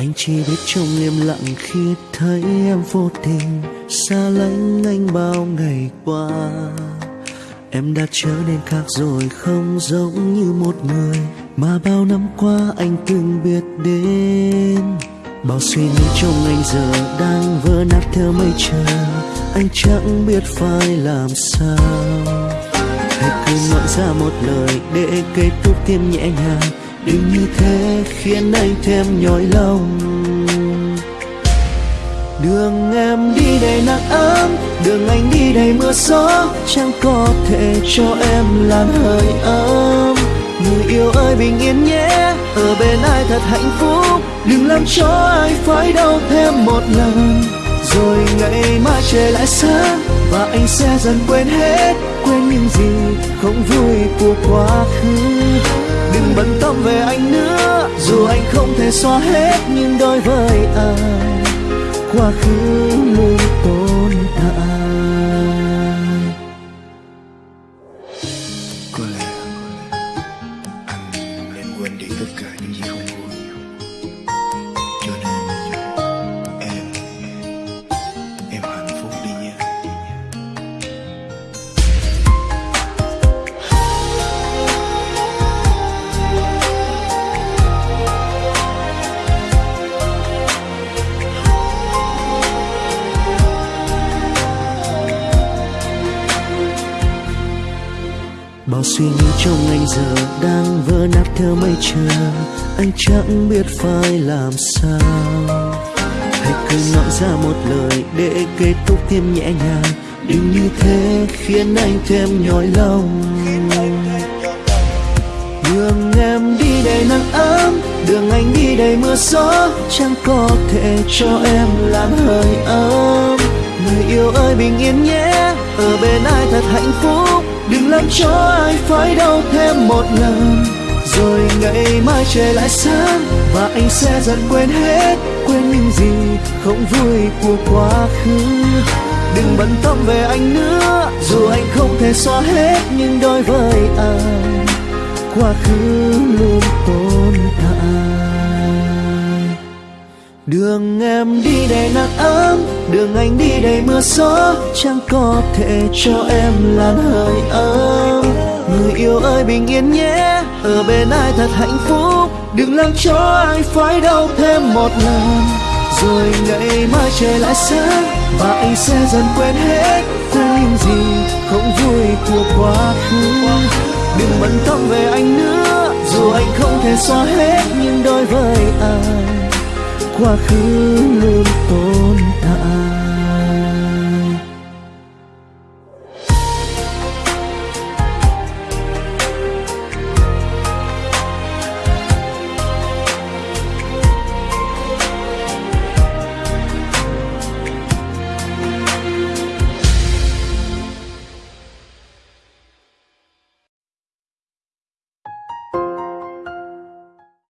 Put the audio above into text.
Anh chỉ biết trong im lặng khi thấy em vô tình. Xa lánh anh bao ngày qua. Em đã trở nên khác rồi, không giống như một người. Mà bao năm qua anh từng biết đến. Bao suy nghĩ trong anh giờ đang vỡ nát theo mây trời. Anh chẳng biết phải làm sao. Hãy cứ nói ra một lời để kết thúc thêm nhẹ nhàng. Đừng như thế khiến anh thêm nhói lòng. Đường em đi đầy nắng ấm, Đường anh đi đầy mưa gió, Chẳng có thể cho em làm hơi ấm. Người yêu ơi, bình yên nhé, Ở bên ai thật hạnh phúc? Đừng làm cho ai phải đau thêm một lần. Rồi ngày mai trời lại sáng Và anh sẽ dần quên hết, Quên những gì không vui của quá khứ. Đừng bận tâm về anh nữa. Dù anh không thể xóa hết Nhưng đối với anh quá khứ luôn Bao suy nghĩ trong anh giờ đang vỡ nát theo mây trời. Anh chẳng biết phải làm sao. Hãy cứ nói ra một lời để kết thúc thêm nhẹ nhàng. Đừng như thế khiến anh thêm nhói lòng. Đường em đi đầy nắng ấm, Đường anh đi đầy mưa gió. Chẳng có thể cho em làm hơi ấm. Người yêu ơi bình yên nhé, Ở bên ai thật hạnh phúc? Đừng làm cho ai phải đau thêm một lần. Rồi ngày mai trời lại sáng Và anh sẽ dần quên hết, Quên những gì không vui của quá khứ. Đừng bận tâm về anh nữa, Dù anh không thể xóa hết Nhưng đối với anh quá khứ luôn tồn tại đường em đi đầy nắng ấm, đường anh đi đầy mưa gió. Chẳng có thể cho em làn hơi ấm. Người yêu ơi, bình yên nhé, ở bên ai thật hạnh phúc. Đừng làm cho ai phải đau thêm một lần. Rồi ngày mai trời lại sáng, và anh sẽ dần quên hết quên những gì không vui của quá khứ. Đừng bận tâm về anh nữa, dù anh không thể xóa hết nhưng đôi với quá khứ luôn tồn tại.